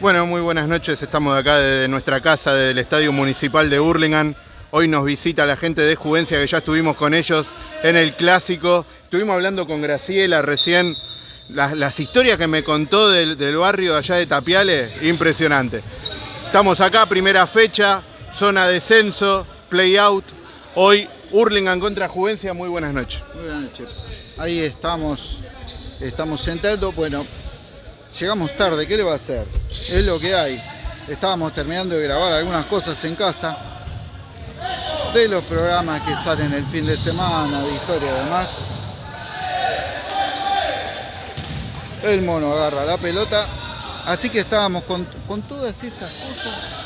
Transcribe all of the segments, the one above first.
Bueno, muy buenas noches. Estamos acá desde nuestra casa del Estadio Municipal de Hurlingham. Hoy nos visita la gente de Juvencia, que ya estuvimos con ellos en el Clásico. Estuvimos hablando con Graciela recién. Las, historias que me contó del, barrio allá de Tapiales, impresionante. Estamos acá, primera fecha, zona descenso, play out. Hoy Hurlingham contra Juvencia. Muy buenas noches. Muy buenas noches. Ahí estamos, estamos sentados. Bueno, llegamos tarde, ¿qué le va a hacer? Es lo que hay. Estábamos terminando de grabar algunas cosas en casa. De los programas que salen el fin de semana, de historia y demás. El mono agarra la pelota. Así que estábamos con, con todas esas cosas.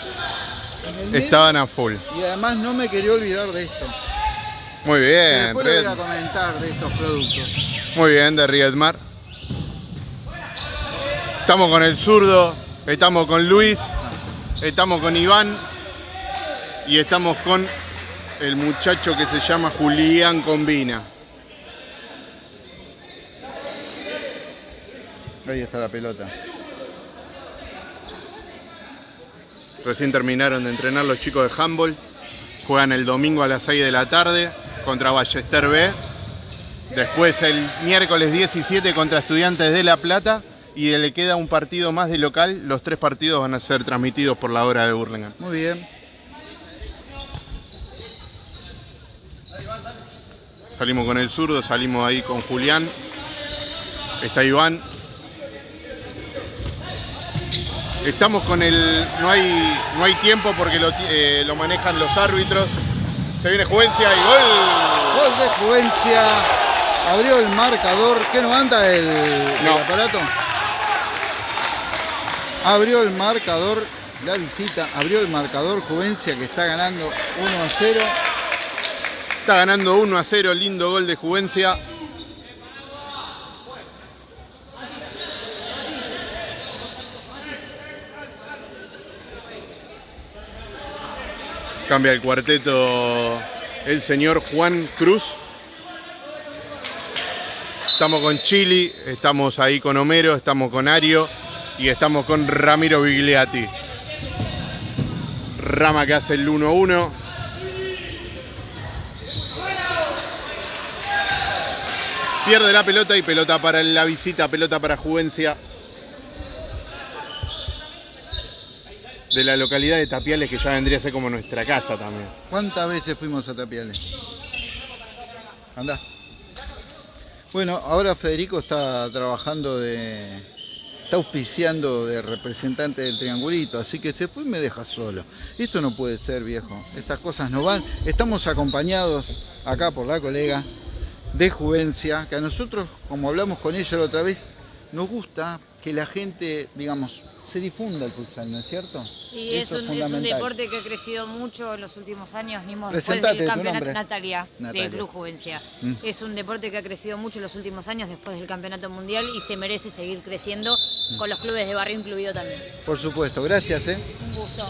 Estaban a full. Y además no me quería olvidar de esto. Muy bien, Después le voy a comentar de estos productos. Muy bien, de Riedmar. Estamos con el zurdo, estamos con Luis, estamos con Iván y estamos con el muchacho que se llama Julián Combina. Ahí está la pelota. Recién terminaron de entrenar los chicos de handball. Juegan el domingo a las 6 de la tarde contra Ballester B. Después el miércoles 17 contra Estudiantes de La Plata. Y le queda un partido más de local. Los tres partidos van a ser transmitidos por la hora de Burlingame. Muy bien. Salimos con el zurdo, salimos ahí con Julián. Está Iván. Estamos con el. No hay, no hay tiempo porque lo, eh, lo manejan los árbitros. Se viene Juvencia y gol. Gol de Juvencia. Abrió el marcador. ¿Qué no anda el, aparato? Abrió el marcador. La visita. Abrió el marcador Juvencia que está ganando 1 a 0. Está ganando 1 a 0. Lindo gol de Juvencia. Cambia el cuarteto el señor Juan Cruz. Estamos con Chili, estamos ahí con Homero, estamos con Ario y estamos con Ramiro Bigliati. Rama que hace el 1-1. Pierde la pelota y pelota para la visita, pelota para Juvencia. De la localidad de Tapiales, que ya vendría a ser como nuestra casa también. ¿Cuántas veces fuimos a Tapiales? Anda. Bueno, ahora Federico está trabajando de. Auspiciando de representante del triangulito, así que se fue y me deja solo. Esto no puede ser, viejo. Estas cosas no van. Estamos acompañados acá por la colega de Juvencia, que a nosotros, como hablamos con ella la otra vez, nos gusta que la gente, digamos, se difunda el futsal, ¿no es cierto? Sí, es un, es un deporte que ha crecido mucho en los últimos años, mismo después del campeonato. Natalia, Natalia. del Club Juvencia. Mm. Es un deporte que ha crecido mucho en los últimos años después del campeonato mundial y se merece seguir creciendo Mm. con los clubes de barrio incluido también. Por supuesto, gracias, ¿eh? Un gusto.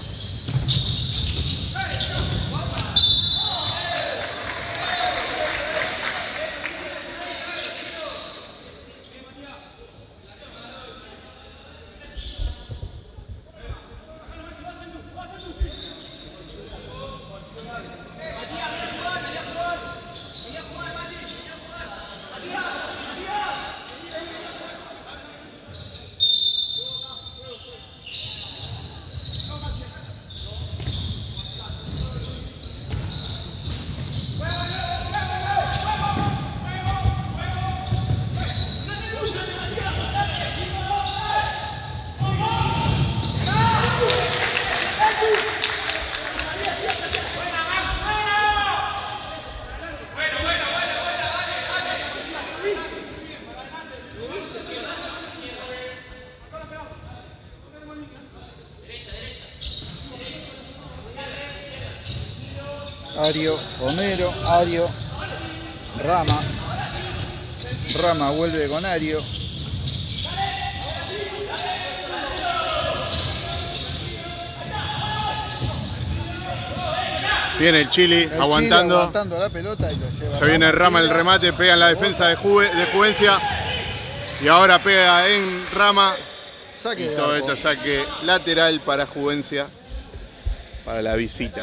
Ario, Homero, Ario, Rama. Rama vuelve con Ario. Viene el Chili El Chile aguantando. aguantando la pelota y lo lleva Se viene Rama el remate, pega en la defensa de, Juve- de Juvencia. Y ahora pega en Rama. Saque Y todo esto saque lateral para Juvencia, para la visita.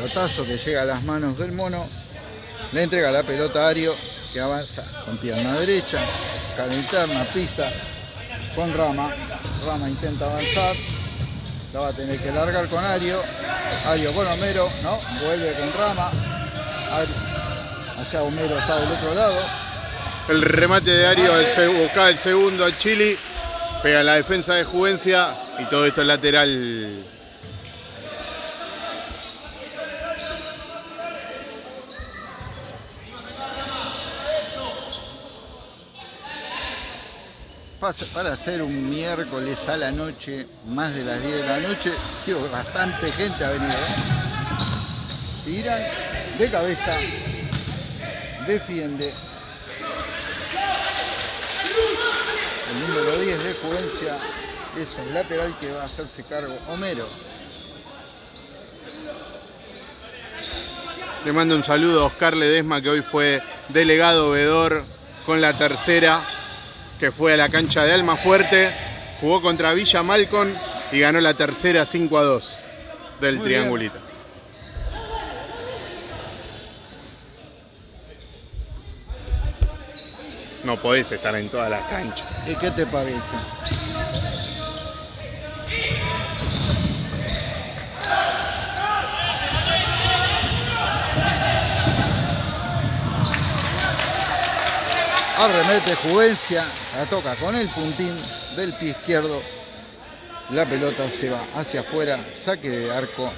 Pelotazo que llega a las manos del mono. Le entrega la pelota a Ario, que avanza con pierna derecha, cara interna, pisa con Rama. Rama intenta avanzar. La va a tener que largar con Ario. Ario con Homero, no, vuelve con Rama. Ario- Allá Homero está del otro lado. El remate de Ario el buscaba el segundo al Chile. Pega la defensa de Juvencia y todo esto es lateral. Para hacer un miércoles a la noche, más de las 10 de la noche, digo, bastante gente ha venido. ¿eh? Tiran de cabeza, defiende. El número 10 de Juvencia es el lateral que va a hacerse cargo Homero. Le mando un saludo a Oscar Ledesma, que hoy fue delegado vedor con la tercera, que fue a la cancha de Almafuerte, jugó contra Villa Malcon y ganó la tercera 5 a 2 del Muy triangulito. No podés estar en todas las canchas. ¿Y qué te parece? Arremete Juvencia, la toca con el puntín del pie izquierdo. La pelota se va hacia afuera, saque de arco.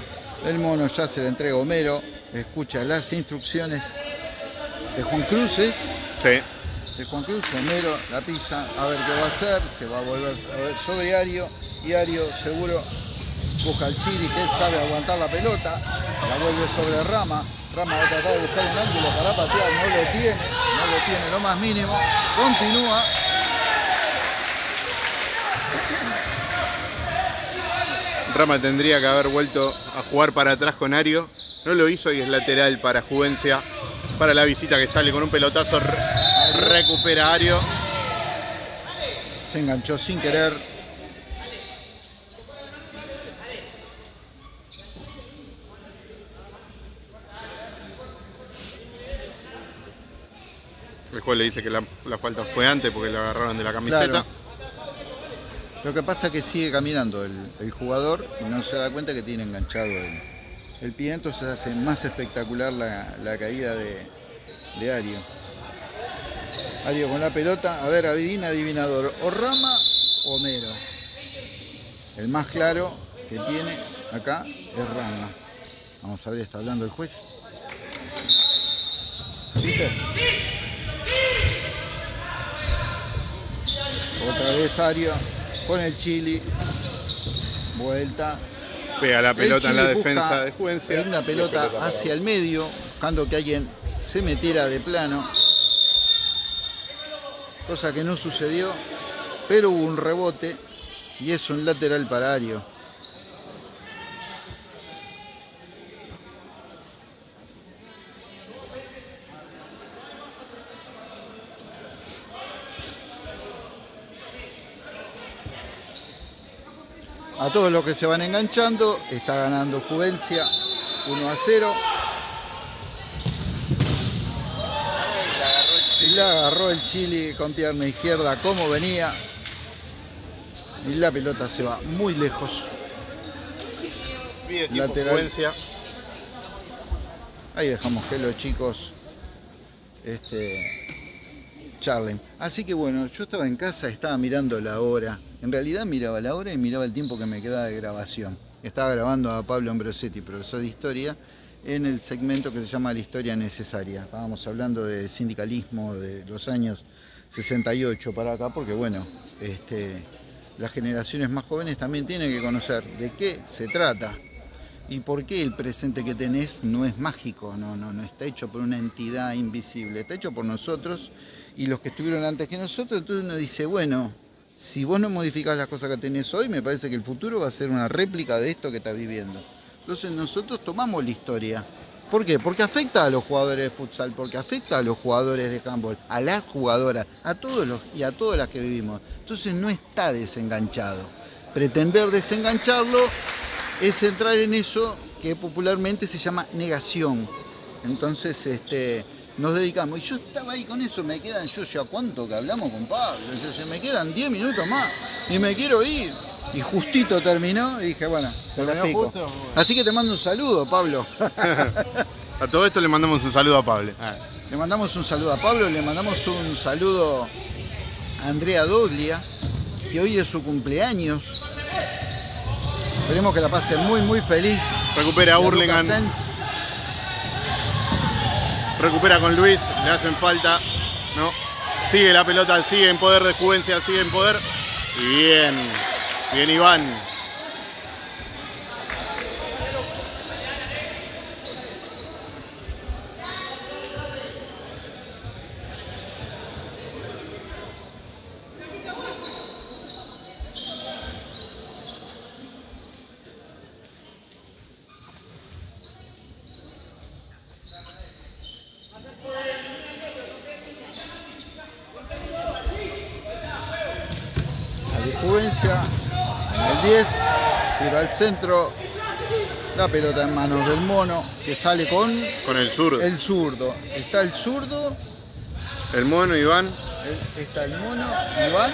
El mono ya se le entrega Homero, escucha las instrucciones de Juan Cruces Sí. de Juan Cruz, Homero la pisa, a ver qué va a hacer, se va a volver a ver sobre Ario y Ario seguro busca al Chiri que él sabe aguantar la pelota, la vuelve sobre Rama, Rama va a tratar de buscar un ángulo para patear, no lo tiene, no lo tiene lo más mínimo, continúa, Rama tendría que haber vuelto a jugar para atrás con Ario. No lo hizo y es lateral para Juvencia. Para la visita que sale con un pelotazo. re- recupera Ario. se enganchó sin querer, El juez le dice que la, falta fue antes porque le agarraron de la camiseta. Lo que pasa es que sigue caminando el, jugador y no se da cuenta que tiene enganchado el, pie, entonces hace más espectacular la, caída de, de Ario. Ario con la pelota, a ver, adivina, adivinador, o Rama o Homero. El más claro que tiene acá es Rama. Vamos a ver, está hablando el juez. ¿Viste? Otra vez Ario con el Chili. Vuelta. Pega la El pelota en la defensa de Juvencia. Una pelota hacia el medio, buscando que alguien se metiera de plano. Cosa que no sucedió, pero hubo un rebote y es un lateral para Ario. A todos los que se van enganchando, está ganando Juvencia 1 a 0. Y la agarró el Chile con pierna izquierda como venía. Y la pelota se va muy lejos. Tiempo lateral. Ahí dejamos que los chicos este, charlen. Así que bueno, yo estaba en casa, estaba mirando la hora. En realidad miraba la hora y miraba el tiempo que me quedaba de grabación. Estaba grabando a Pablo Ambrosetti, profesor de historia, en el segmento que se llama La historia necesaria. Estábamos hablando de sindicalismo de los años 68 para acá, porque bueno, este, las generaciones más jóvenes también tienen que conocer de qué se trata y por qué el presente que tenés no es mágico, no, no, no está hecho por una entidad invisible, está hecho por nosotros y los que estuvieron antes que nosotros. Entonces uno dice, bueno, si vos no modificás las cosas que tenés hoy, me parece que el futuro va a ser una réplica de esto que estás viviendo. Entonces nosotros tomamos la historia. ¿Por qué? Porque afecta a los jugadores de futsal, porque afecta a los jugadores de handball, a las jugadoras, a todos los y a todas las que vivimos. Entonces no está desenganchado. Pretender desengancharlo es entrar en eso que popularmente se llama negación. Entonces, este, nos dedicamos. Y yo estaba ahí con eso, me quedan, yo ya cuánto que hablamos con Pablo, yo, me quedan 10 minutos más y me quiero ir. Y justito terminó y dije, bueno, te lo explico. Así que te mando un saludo, Pablo. a todo esto le mandamos un saludo a Pablo. Ah. Le mandamos un saludo a Pablo, le mandamos un saludo a Andrea Doglia, que hoy es su cumpleaños. Esperemos que la pase muy, muy feliz. Recupera a Hurlingham recupera con Luis, le hacen falta, ¿no? Sigue la pelota, sigue en poder de Juvencia, sigue en poder. bien, bien Iván. Centro, la pelota en manos del mono, que sale con... Con el zurdo. El zurdo. Está el zurdo. El mono, Iván. está el mono, Iván.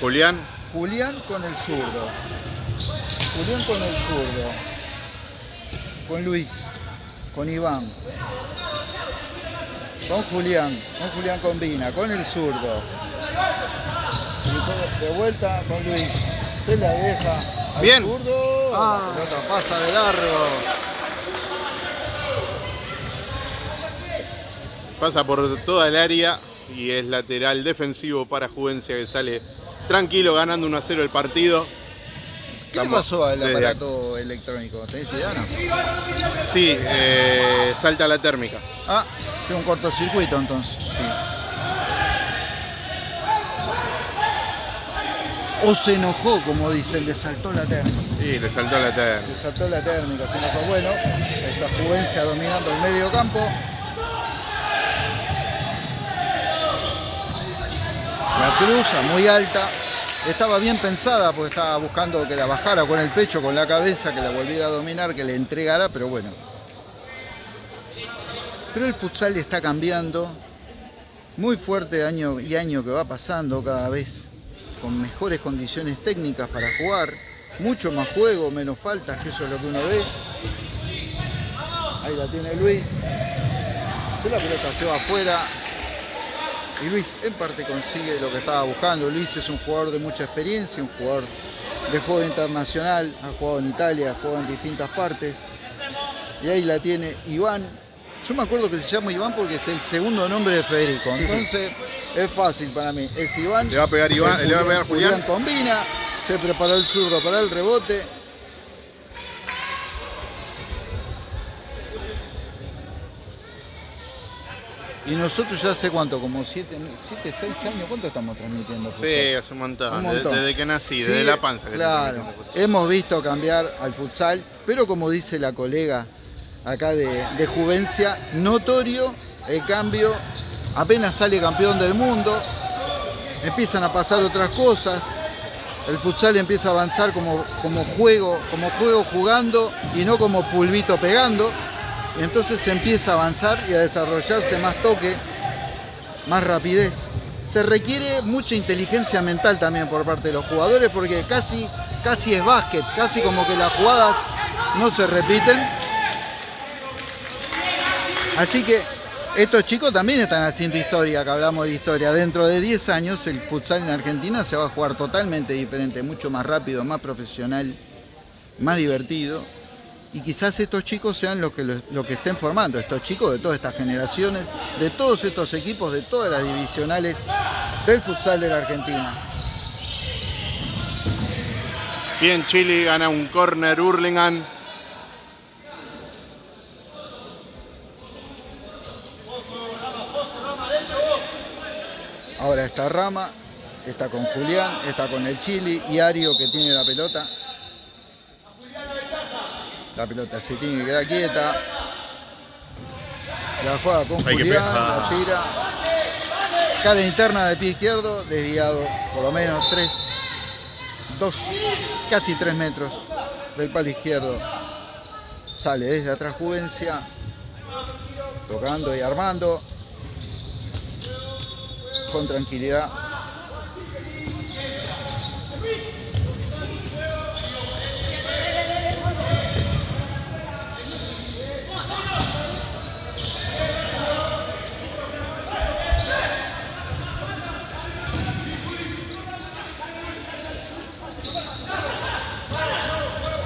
Julián. Julián con el zurdo. Julián con el zurdo. Con Luis. Con Iván. Con Julián. Con Julián combina. Con el zurdo. De vuelta con Luis. Se la deja. Bien. Ah. pasa de largo. Pasa por toda el área y es lateral defensivo para Juvencia que sale tranquilo ganando 1 a 0 el partido. ¿Qué le pasó al aparato electrónico? ¿Tenés idea no? Sí, eh, salta la térmica. Ah, tiene un cortocircuito entonces. O se enojó, como dicen, le saltó la térmica. Sí, le saltó la térmica. Le saltó la térmica, se enojó. Bueno, esta Juvencia dominando el medio campo. La cruza muy alta. Estaba bien pensada porque estaba buscando que la bajara con el pecho, con la cabeza, que la volviera a dominar, que le entregara, pero bueno. Pero el futsal está cambiando muy fuerte año y año que va pasando cada vez con mejores condiciones técnicas para jugar, mucho más juego, menos faltas, que eso es lo que uno ve. Ahí la tiene Luis. Se la pelota se va afuera. Y Luis en parte consigue lo que estaba buscando. Luis es un jugador de mucha experiencia, un jugador de juego internacional, ha jugado en Italia, ha jugado en distintas partes. Y ahí la tiene Iván. Yo me acuerdo que se llama Iván porque es el segundo nombre de Federico. Entonces es fácil para mí. Es Iván. Le va a pegar Iván, le va a pegar Julián. Julián combina, se preparó el zurdo para el rebote. Y nosotros ya hace cuánto, como 7, 6 años, ¿cuánto estamos transmitiendo? Sí, hace un montón, Desde, que nací, desde la panza. claro, hemos visto cambiar al futsal, pero como dice la colega acá de, de Juvencia, notorio el cambio apenas sale campeón del mundo, empiezan a pasar otras cosas, el futsal empieza a avanzar como, como juego, como juego jugando y no como pulvito pegando, entonces se empieza a avanzar y a desarrollarse más toque, más rapidez. Se requiere mucha inteligencia mental también por parte de los jugadores porque casi, casi es básquet, casi como que las jugadas no se repiten. Así que estos chicos también están haciendo historia, que hablamos de historia. Dentro de 10 años el futsal en Argentina se va a jugar totalmente diferente, mucho más rápido, más profesional, más divertido. Y quizás estos chicos sean los que, lo que estén formando, estos chicos de todas estas generaciones, de todos estos equipos, de todas las divisionales del futsal de la Argentina. Bien, Chile gana un corner Hurlingham. Ahora esta rama Está con Julián, está con el Chili y Ario que tiene la pelota. La pelota se tiene que quedar quieta. La juega con Hay Julián, la tira. Cara interna de pie izquierdo, desviado por lo menos 3, 2, casi 3 metros del palo izquierdo. Sale desde atrás Juvencia, tocando y armando. Con tranquilidad.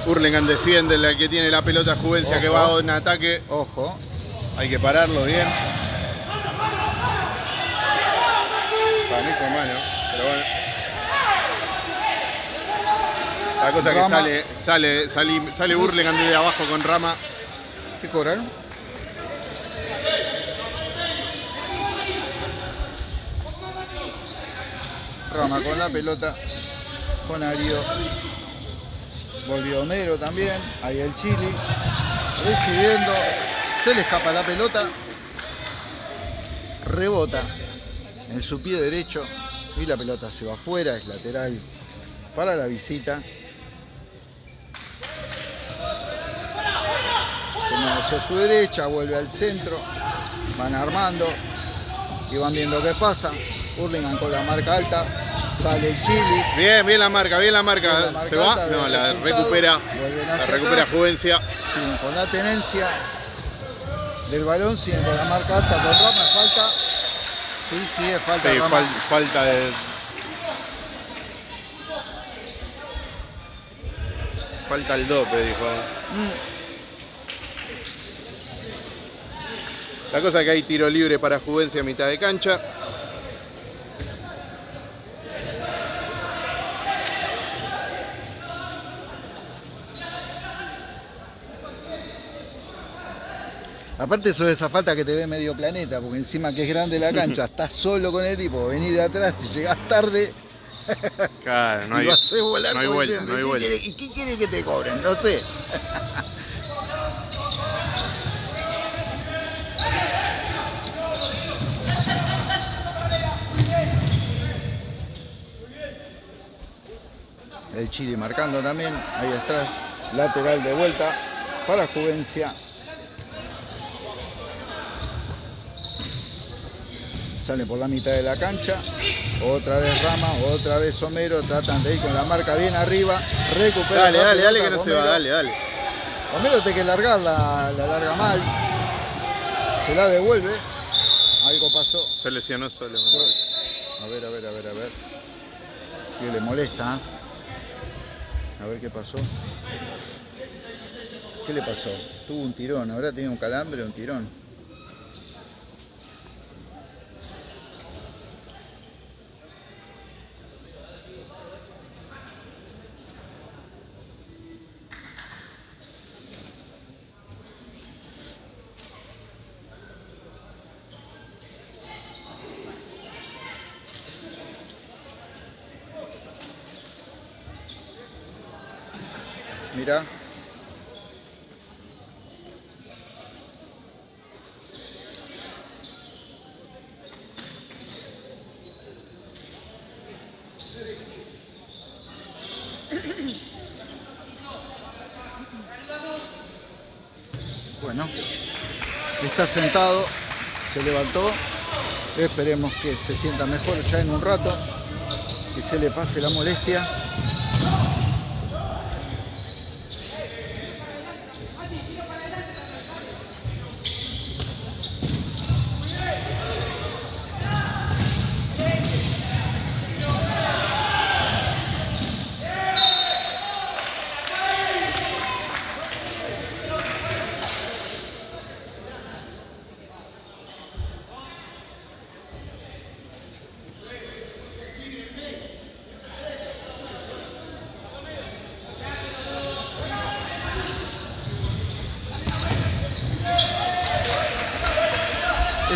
Hurlingham defiende la que tiene la pelota Juvencia que va en ataque. Ojo. Hay que pararlo bien. Para mí fue mano, pero bueno. La cosa que Rama. sale, sale, sale, sale Hurlingham desde abajo con Rama. ¿Qué cobraron? Rama con la pelota. Con Ario. Volvió Homero también. Ahí el Chili. Recibiendo. Se le escapa la pelota. Rebota en su pie derecho. Y la pelota se va afuera. Es lateral para la visita. Como hacia su derecha, vuelve al centro, van armando y van viendo qué pasa. Hurlingham con la marca alta, sale el Chili. Bien, bien la marca, bien la marca. Bien la marca ¿Se va? alta, No, la recupera. La recupera. Juvencia. Siguen con la tenencia del balón, siguen con la marca alta, con Rama, falta. Sí, sí, es falta. Sí, fal- falta de. Falta el dope, dijo. Mm, La cosa es que hay tiro libre para Juvencia a mitad de cancha. Aparte eso de esa falta que te ve medio planeta, porque encima que es grande la cancha, estás solo con el tipo, venís de atrás y llegás tarde, Claro, no y hay, lo haces volar no hay vuelta, no hay ¿y vuelta. ¿Y qué quiere que te cobren? No sé. El Chile marcando también, ahí atrás, lateral de vuelta para Juvencia. Sale por la mitad de la cancha, otra vez Rama, otra vez Homero, tratan de ir con la marca bien arriba, recupera Dale, dale, dale que no se va, dale, dale. Homero tiene que largar, la, la larga mal, se la devuelve, algo pasó, Se lesionó solo. a ver, a ver, a ver, a ver. Que le molesta. ¿eh? A ver qué pasó. ¿Qué le pasó? Tuvo un tirón, habrá tenido un calambre un tirón. Mira. Bueno, está sentado, se levantó. Esperemos que se sienta mejor ya en un rato, que se le pase la molestia.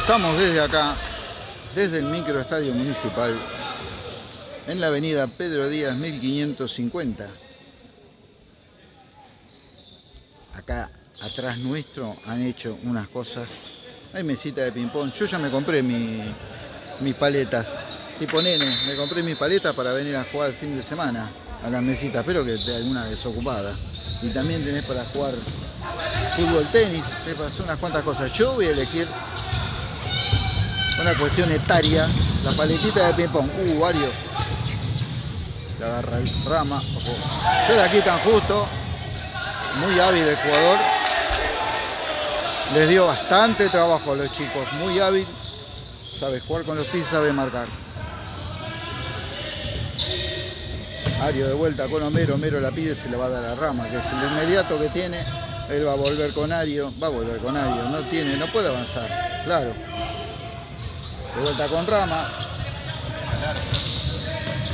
Estamos desde acá, desde el microestadio municipal, en la avenida Pedro Díaz 1550. Acá atrás nuestro han hecho unas cosas. Hay mesita de ping-pong. Yo ya me compré mi- mis paletas. Tipo nene, me compré mis paletas para venir a jugar el fin de semana a las mesitas. Espero que esté alguna desocupada. Y también tenés para jugar fútbol, tenis, para hacer unas cuantas cosas. Yo voy a elegir una cuestión etaria. La paletita de ping-pong. Uh, varios. Le agarra rama. Se la quitan justo. Muy hábil el jugador. Les dio bastante trabajo a los chicos. Muy hábil. Sabe jugar con los pies, sabe marcar. Ario de vuelta con Homero. Homero la pide, se le va a dar a Rama, que es el inmediato que tiene. Él va a volver con Ario. Va a volver con Ario. No tiene, no puede avanzar. Claro. De vuelta con Rama.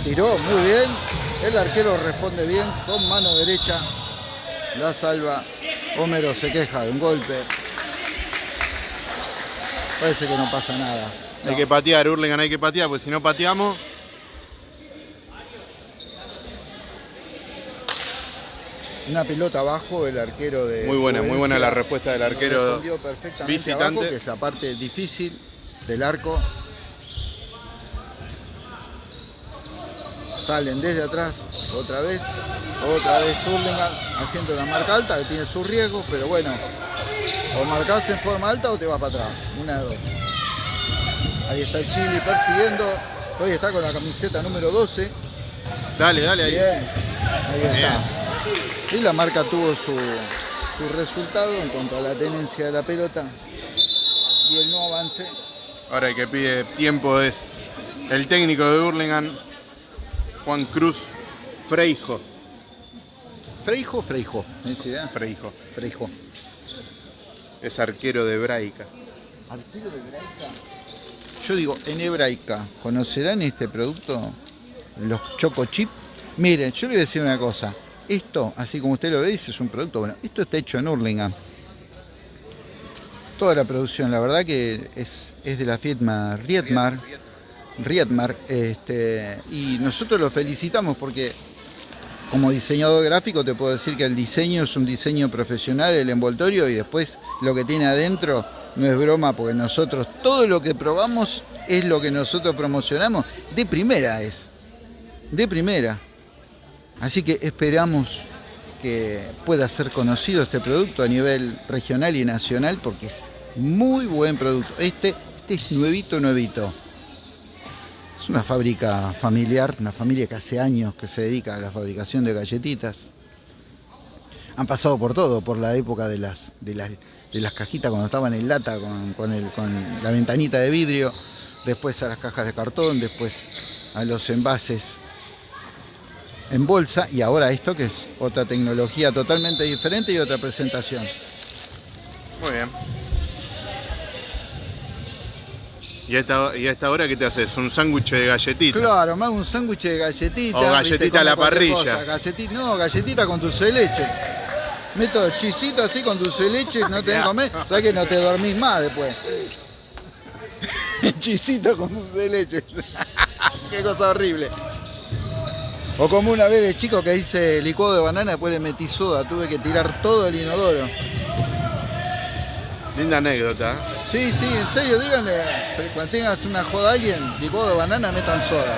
Tiró muy bien. El arquero responde bien con mano derecha. La salva. Homero se queja de un golpe. Parece que no pasa nada. Hay que patear, Hurlingham hay que patear, porque si no pateamos, Una pelota abajo, el arquero de. muy buena, muy buena la respuesta del arquero. visitante. abajo, que es la parte difícil del arco. Salen desde atrás, otra vez, otra vez Hurlingham haciendo la marca alta, que tiene sus riesgos, pero bueno, o marcás en forma alta o te vas para atrás, una de dos. Ahí está el Chili persiguiendo, hoy está con la camiseta número 12, Dale, dale ahí. Bien, ahí está. Y la marca tuvo su, su resultado en cuanto a la tenencia de la pelota y el no avance. Ahora el que pide tiempo es el técnico de Hurlingham, Juan Cruz Freijo. Freijo, Freijo. ¿Tenés idea? Freijo. Freijo. Es arquero de Braica. ¿Arquero de hebraica? Yo digo, en hebraica, ¿conocerán este producto? Los Choco Chip. Miren, yo le voy a decir una cosa. Esto, así como usted lo ve, es un producto bueno. Esto está hecho en Hurlingham. Toda la producción, la verdad que es, es de la firma Rietmar. Rietmar. Este, y nosotros lo felicitamos porque como diseñador gráfico te puedo decir que el diseño es un diseño profesional, el envoltorio y después lo que tiene adentro no es broma porque nosotros todo lo que probamos es lo que nosotros promocionamos. De primera es. De primera. Así que esperamos que pueda ser conocido este producto a nivel regional y nacional porque es muy buen producto. Este, este es nuevito, nuevito. Es una fábrica familiar, una familia que hace años que se dedica a la fabricación de galletitas. Han pasado por todo, por la época de las, de las, de las cajitas cuando estaban en lata con, con el- con la ventanita de vidrio, después a las cajas de cartón, después a los envases en bolsa y ahora esto que es otra tecnología totalmente diferente y otra presentación. Muy bien. ¿Y a esta, y a esta hora qué te haces? ¿Un sándwich de galletita? Claro, hago un sándwich de galletita. O galletita ¿viste? a la parrilla. Galletita, no, galletita con dulce de leche. Meto chisito así con dulce de leche, no te que comer. ¿Sabes que no te dormís más después? Chisito con dulce de leche. Qué cosa horrible. O como una vez de chico que hice licuado de banana, después le metí soda, tuve que tirar todo el inodoro. Linda anécdota. ¿eh? Sí, sí, en serio, díganle, cuando tengas una joda a alguien, licuado de banana, metan soda.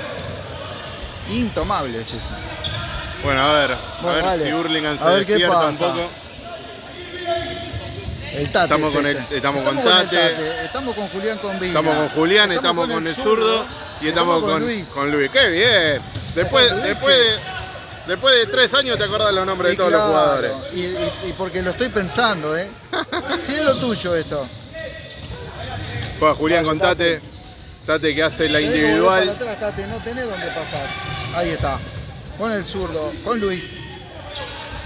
Intomable es eso. Bueno, a ver, Bueno, a ver dale. si Hurlingham se A ver qué un pasa. poco. El tate Estamos es con este. el- estamos con el Tate. Estamos con Julián Combina. Estamos con Julián, estamos, con el zurdo y estamos con, Luis. con Luis. ¡Qué bien! Después, Luis, después, de, después de tres años te acordás los nombres de todos claro. los jugadores. Y, y- y porque lo estoy pensando, ¿eh? Sí, es lo tuyo esto. Juega Julián con Tate. Tate que hace la individual. atrás, Tate, no tenés dónde pasar. Ahí está. Con el zurdo, con Luis.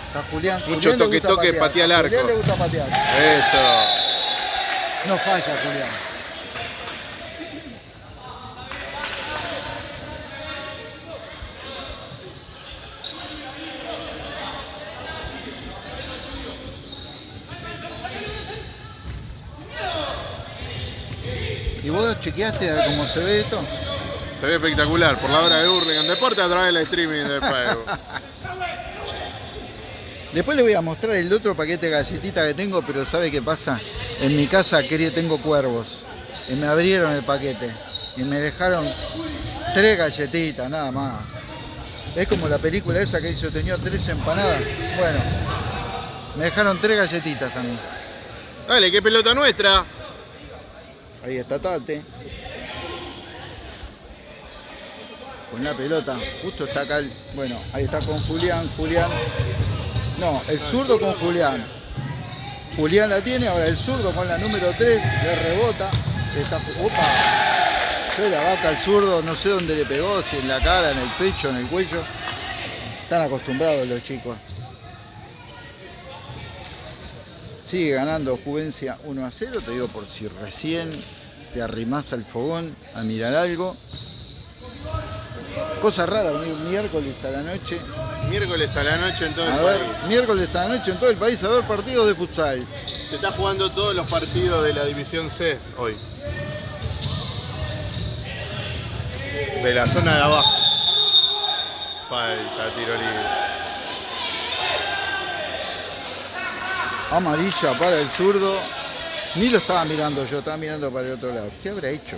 Está Julián. Mucho Julián toque, toque, patea al A Julián arco. le gusta patear. Eso. No falla, Julián. Chequeaste a ver cómo se ve esto? Se ve espectacular por la hora de Hurlingham Deporte a través del streaming de Facebook. Después le voy a mostrar el otro paquete de galletitas que tengo, pero ¿sabe qué pasa? En mi casa quería, tengo cuervos y me abrieron el paquete y me dejaron tres galletitas, nada más. Es como la película esa que hizo, tenía tres empanadas. Bueno, me dejaron tres galletitas a mí. Dale, qué pelota nuestra. Ahí está Tate. Con la pelota. Justo está acá. el- bueno, ahí está con Julián. Julián. No, el zurdo con Julián. Julián la tiene, ahora el zurdo con la número 3. Le rebota. Está, opa. Fue la vaca al zurdo, no sé dónde le pegó, si en la cara, en el pecho, en el cuello. Están acostumbrados los chicos. Sigue ganando Juvencia 1 a 0, te digo por si recién te arrimás al fogón a mirar algo. Cosa rara, mi- miércoles a la noche. Miércoles a la noche en todo el A ver, país. miércoles a la noche en todo el país a ver partidos de futsal. Se está jugando todos los partidos de la División C hoy. De la zona de abajo. Falta, tiro libre. Amarilla para el zurdo. Ni lo estaba mirando yo, estaba mirando para el otro lado. ¿Qué habrá hecho?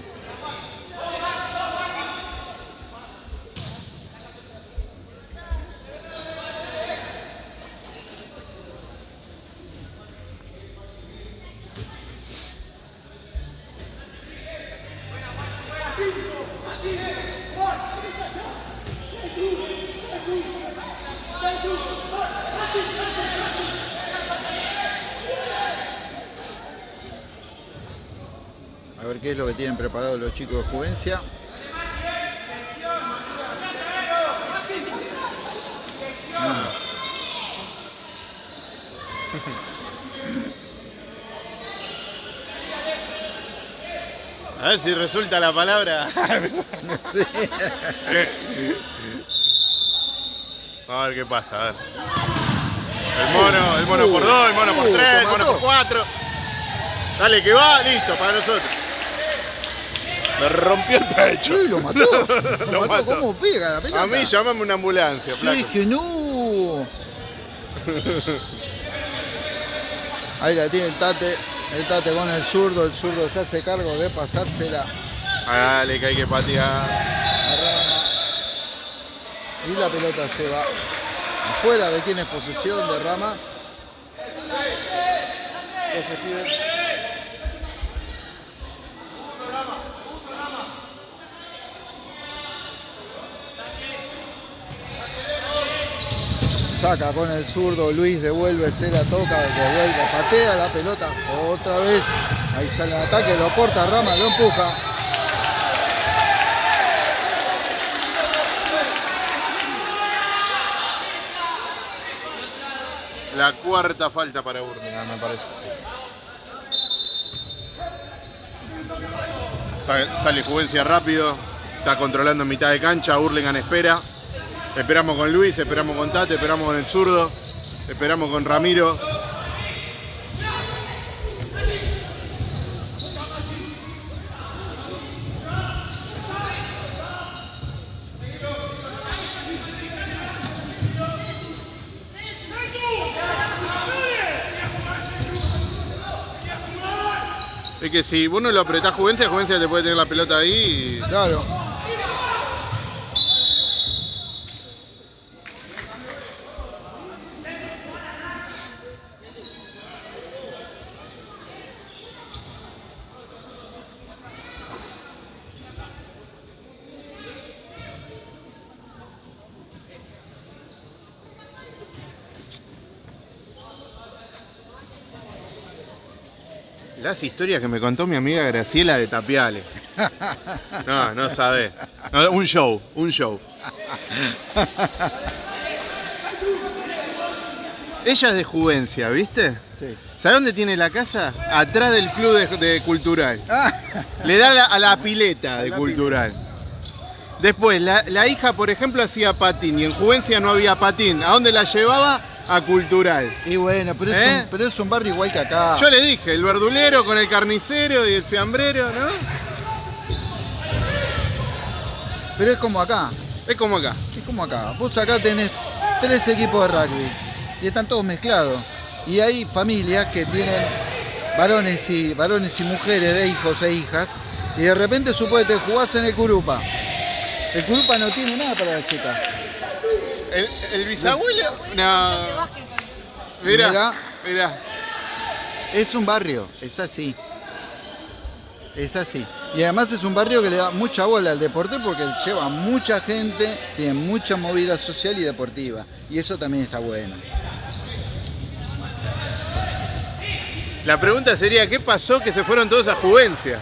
A ver qué es lo que tienen preparado los chicos de Juvencia. Ah, A ver si resulta la palabra. sí. A ver qué pasa, a ver. El mono, el mono por dos, el mono por Uh, tres, el mono por cuatro. Dale que va, listo, para nosotros. Me rompió el pecho. Sí, lo mató. Lo, Lo mató. mató. ¿Cómo pega la pelota? A mí llamame una ambulancia, Sí, flaco. que no. Ahí la tiene el Tate. El Tate con el zurdo. El zurdo se hace cargo de pasársela Dale que hay que patear. Y la pelota se va afuera de quien es posesión de Rama. Entonces, Saca con el zurdo, Luis devuelve, se la toca, devuelve, patea la pelota otra vez. Ahí sale el ataque, lo corta Rama, lo empuja. La cuarta falta para Burlingame, me parece. Sale, sale Juvencia rápido, está controlando en mitad de cancha, Burlingame espera. Esperamos con Luis, esperamos con Tate, esperamos con el zurdo, esperamos con Ramiro. Es que si vos no lo apretás Juvencia, Juvencia te puede tener la pelota ahí y Claro. Las historias que me contó mi amiga Graciela de Tapiales. No, no sabés. No, un show, un show. Ella es de Juvencia, ¿viste? Sí. ¿Sabes dónde tiene la casa? Atrás del club de, de cultural. Le da la- a la pileta de la cultural. Después, la, la hija, por ejemplo, hacía patín y en Juvencia no había patín. ¿A dónde la llevaba? A cultural. y bueno, pero es, ¿Eh? un, pero es un barrio igual que acá. Yo le dije, el verdulero con el carnicero y el fiambrero, ¿no? Pero es como acá, Es como acá. es como acá. Vos acá tenés tres equipos de rugby y están todos mezclados. Y hay familias que tienen varones y, varones y mujeres de hijos e hijas. Y de repente suponete jugás en el Curupa. El Curupa no tiene nada para la chica. ¿El, el bisabuelo? No. Mira, mira. Es un barrio, es así. Es así. Y además es un barrio que le da mucha bola al deporte porque lleva mucha gente, tiene mucha movida social y deportiva. Y eso también está bueno. La pregunta sería, ¿qué pasó que se fueron todos a Juvencia?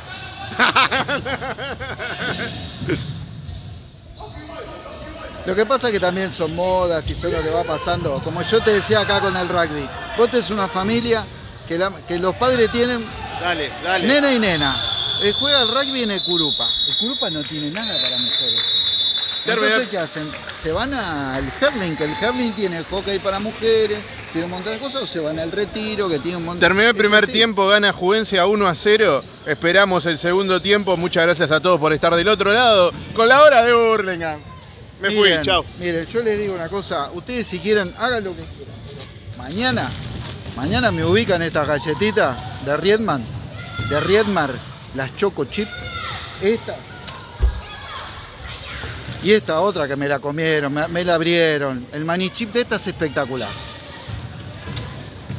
Lo que pasa es que también son modas y todo lo que va pasando. Como yo te decía acá con el rugby, vos tenés una familia que, la- que los padres tienen Dale, dale. nena y nena. Eh, juega el rugby en el Curupa. El Curupa no tiene nada para mujeres. Entonces, ¿qué hacen? Se van al Herling, que el Herling tiene hockey para mujeres, tiene un montón de cosas, o se van al retiro, que tiene un montón Terminó el Es primer tiempo, gana Juvencia 1 a 0. Esperamos el segundo tiempo. Muchas gracias a todos por estar del otro lado con la hora de Burlingame. Me fui, Miren, chao. Miren, yo les digo una cosa, ustedes si quieren, hagan lo que quieran. Mañana, mañana me ubican estas galletitas de Riedman, de Riedmar, las Choco Chip, estas. Y esta otra que me la comieron, me, me la abrieron. El maní chip de esta es espectacular.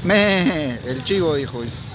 Me, el chivo dijo eso.